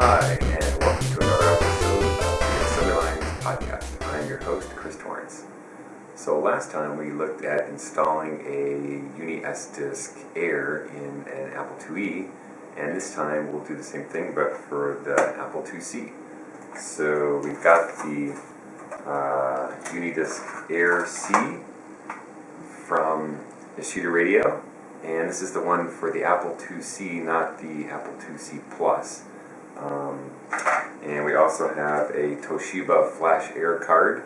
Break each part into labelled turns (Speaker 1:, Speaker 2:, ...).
Speaker 1: Hi, and welcome to another episode of the Assembly Lines Podcast. I'm your host, Chris Torrance. So last time we looked at installing a Uni S-Disk Air in an Apple IIe, and this time we'll do the same thing, but for the Apple IIc. So we've got the uh, Unidisc Air C from Nishida Radio, and this is the one for the Apple IIc, not the Apple IIc Plus. Um, and we also have a Toshiba Flash Air card.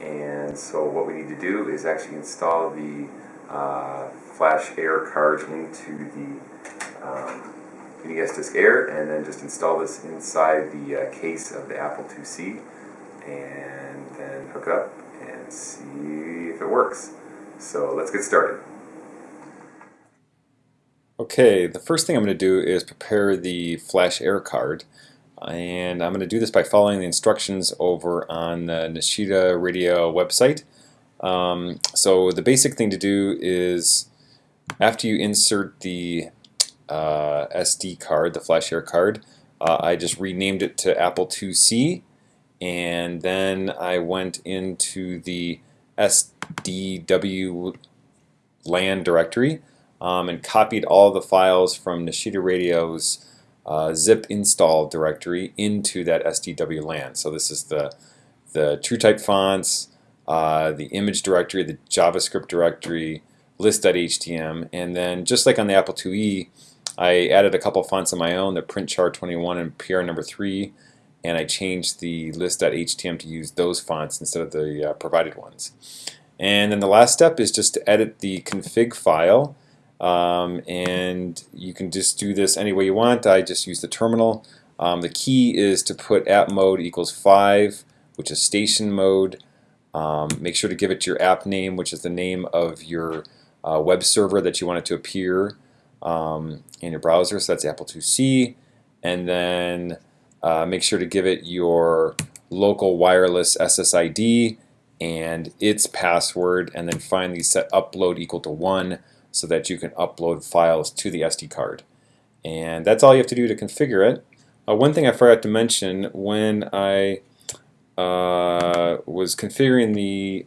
Speaker 1: And so what we need to do is actually install the uh, Flash Air card into the um, Disk Air and then just install this inside the uh, case of the Apple IIc and then hook up and see if it works. So let's get started.
Speaker 2: Okay, the first thing I'm going to do is prepare the Flash Air card. And I'm going to do this by following the instructions over on the Nishida Radio website. Um, so the basic thing to do is after you insert the uh, SD card, the Flash Air card, uh, I just renamed it to Apple IIc and then I went into the SDW LAN directory um, and copied all the files from Nishida Radio's uh, zip install directory into that SDW LAN. So this is the the TrueType fonts, uh, the image directory, the JavaScript directory, list.htm, and then just like on the Apple IIe, I added a couple fonts of my own, the print printchar21 and PR number 3, and I changed the list.htm to use those fonts instead of the uh, provided ones. And then the last step is just to edit the config file um, and you can just do this any way you want. I just use the terminal. Um, the key is to put app mode equals 5, which is station mode. Um, make sure to give it your app name, which is the name of your uh, web server that you want it to appear um, in your browser. So that's Apple 2C. And then uh, make sure to give it your local wireless SSID and its password, and then finally set upload equal to 1 so that you can upload files to the SD card. And that's all you have to do to configure it. Uh, one thing I forgot to mention when I uh, was configuring the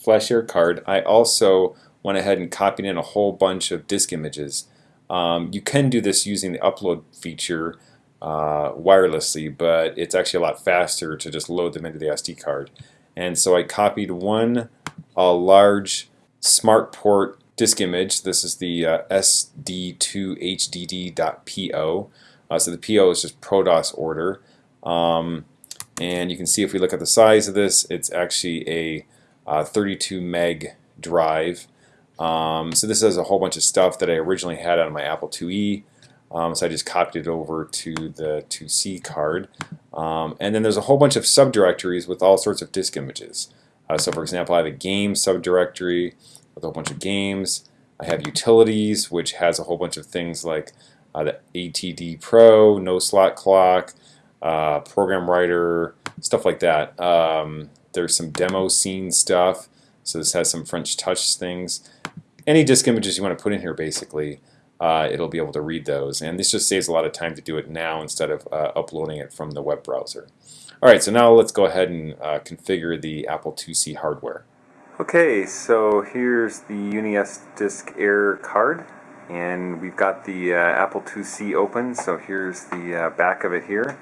Speaker 2: FlashAir card, I also went ahead and copied in a whole bunch of disk images. Um, you can do this using the upload feature uh, wirelessly, but it's actually a lot faster to just load them into the SD card. And so I copied one a large smart port disk image. This is the uh, sd2hdd.po. Uh, so the PO is just ProDOS order. Um, and you can see if we look at the size of this, it's actually a uh, 32 meg drive. Um, so this has a whole bunch of stuff that I originally had on my Apple IIe. Um, so I just copied it over to the 2C card. Um, and then there's a whole bunch of subdirectories with all sorts of disk images. Uh, so for example, I have a game subdirectory with a whole bunch of games. I have utilities, which has a whole bunch of things like uh, the ADT Pro, no slot clock, uh, program writer, stuff like that. Um, there's some demo scene stuff. So this has some French touch things. Any disk images you want to put in here, basically, uh, it'll be able to read those. And this just saves a lot of time to do it now instead of uh, uploading it from the web browser. All right, so now let's go ahead and uh, configure the Apple IIc hardware.
Speaker 1: Okay, so here's the UniS Disk Air card, and we've got the uh, Apple IIc open, so here's the uh, back of it here.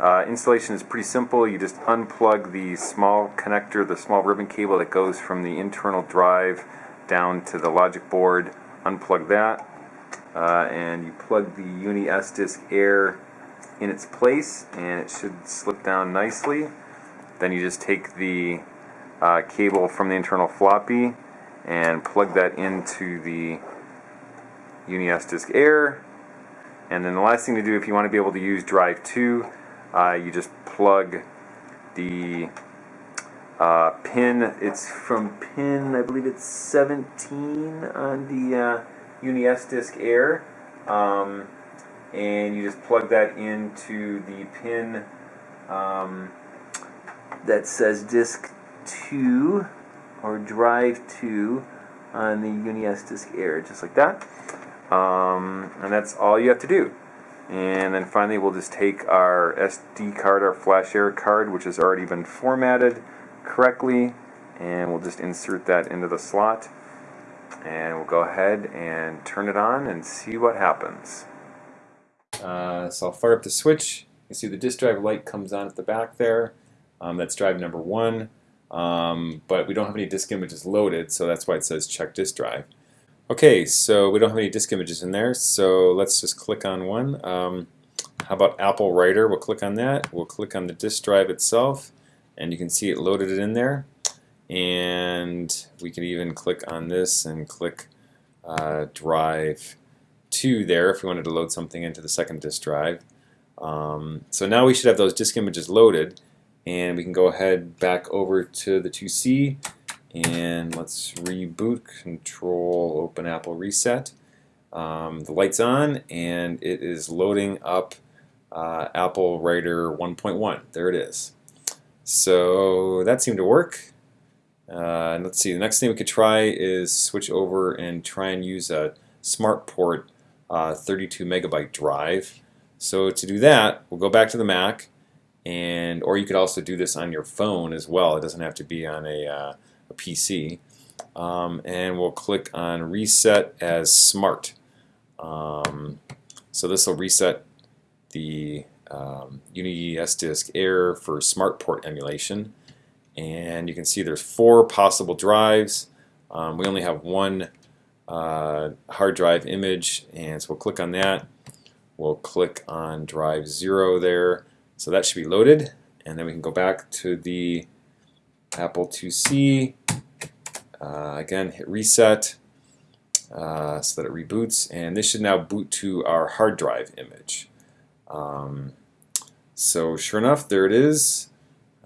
Speaker 1: Uh, installation is pretty simple. You just unplug the small connector, the small ribbon cable that goes from the internal drive down to the logic board. Unplug that, uh, and you plug the Uni S Disk Air in its place, and it should slip down nicely. Then you just take the uh, cable from the internal floppy and plug that into the UniS Disk Air. And then the last thing to do if you want to be able to use Drive 2, uh, you just plug the uh, pin, it's from pin, I believe it's 17 on the uh, UniS Disk Air. Um, and you just plug that into the pin um, that says disk 2 or drive 2 on the UniS Disk Air, just like that. Um, and that's all you have to do. And then finally we'll just take our SD card, our flash air card, which has already been formatted correctly, and we'll just insert that into the slot. And we'll go ahead and turn it on and see what happens.
Speaker 2: Uh, so I'll fire up the switch. You see the disk drive light comes on at the back there. Um, that's drive number one. Um, but we don't have any disk images loaded, so that's why it says check disk drive. Okay, so we don't have any disk images in there, so let's just click on one. Um, how about Apple Writer? We'll click on that. We'll click on the disk drive itself, and you can see it loaded it in there. And we can even click on this and click uh, drive 2 there if we wanted to load something into the second disk drive. Um, so now we should have those disk images loaded, and we can go ahead back over to the 2C and let's reboot control open Apple reset. Um, the lights on and it is loading up uh, Apple Writer 1.1 there it is. So that seemed to work. Uh, and let's see the next thing we could try is switch over and try and use a SmartPort uh, 32 megabyte drive. So to do that we'll go back to the Mac and or you could also do this on your phone as well it doesn't have to be on a uh, a PC. Um, and we'll click on Reset as Smart. Um, so this will reset the um, UniSDisk Air for Smart Port emulation. And you can see there's four possible drives. Um, we only have one uh, hard drive image, and so we'll click on that. We'll click on drive 0 there. So that should be loaded. And then we can go back to the Apple IIc. Uh, again, hit reset uh, so that it reboots, and this should now boot to our hard drive image. Um, so sure enough, there it is.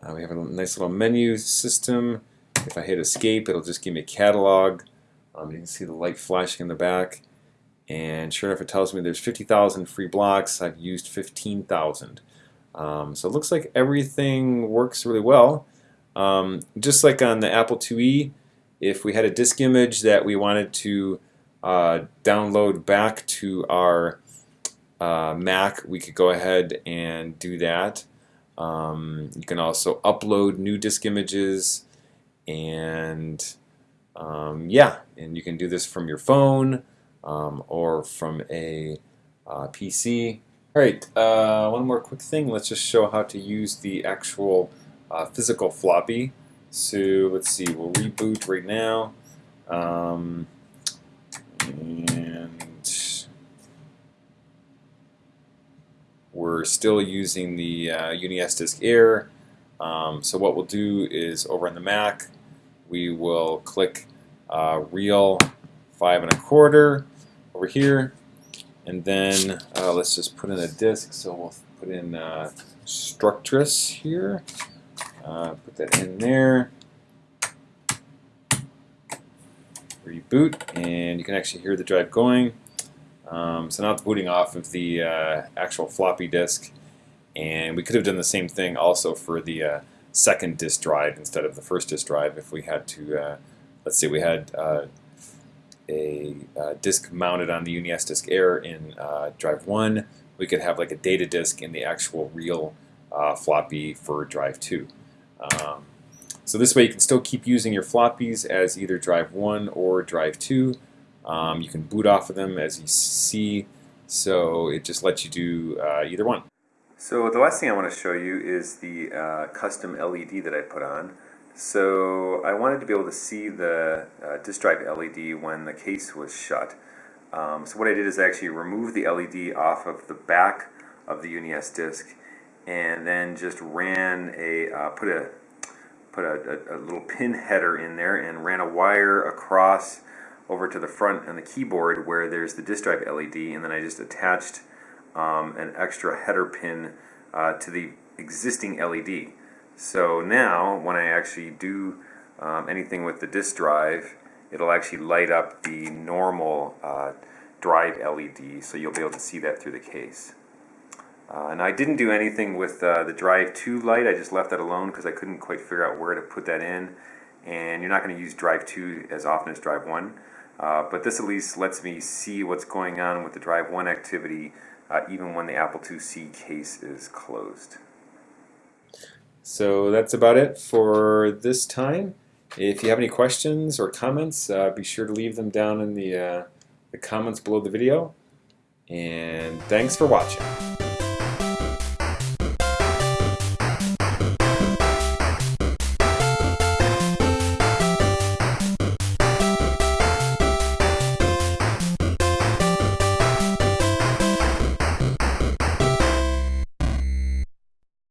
Speaker 2: Uh, we have a nice little menu system. If I hit escape, it'll just give me a catalog. Um, you can see the light flashing in the back. And sure enough, it tells me there's 50,000 free blocks. I've used 15,000. Um, so it looks like everything works really well. Um, just like on the Apple IIe, if we had a disk image that we wanted to uh, download back to our uh, Mac, we could go ahead and do that. Um, you can also upload new disk images and um, yeah, and you can do this from your phone um, or from a uh, PC. All right, uh, one more quick thing. Let's just show how to use the actual uh, physical floppy. So let's see, we'll reboot right now. Um, and we're still using the uh, UniSDisk Air. Um, so what we'll do is over on the Mac, we will click uh, Real five and a quarter over here, and then uh, let's just put in a disk. So we'll put in uh, Structress here. Uh, put that in there. Reboot, and you can actually hear the drive going. Um, so now it's booting off of the uh, actual floppy disk. And we could have done the same thing also for the uh, second disk drive instead of the first disk drive if we had to, uh, let's say we had a uh, disk mounted on the UniSDisk Air in uh, drive 1, we could have like a data disk in the actual real floppy for drive 2. Um, so this way you can still keep using your floppies as either drive 1 or drive 2. Um, you can boot off of them as you see, so it just lets you do uh, either one.
Speaker 1: So the last thing I want to show you is the uh, custom LED that I put on. So I wanted to be able to see the uh, disk drive LED when the case was shut. Um, so what I did is I actually removed the LED off of the back of the UniSDisk and then just ran a uh, put a put a, a, a, little pin header in there and ran a wire across over to the front on the keyboard where there's the disk drive LED and then I just attached um, an extra header pin uh, to the existing LED so now when I actually do um, anything with the disk drive it'll actually light up the normal uh, drive LED so you'll be able to see that through the case uh, and I didn't do anything with uh, the Drive 2 light, I just left that alone because I couldn't quite figure out where to put that in. And you're not going to use Drive 2 as often as Drive 1. Uh, but this at least lets me see what's going on with the Drive 1 activity uh, even when the Apple IIc case is closed.
Speaker 2: So that's about it for this time. If you have any questions or comments, uh, be sure to leave them down in the, uh, the comments below the video. And thanks for watching.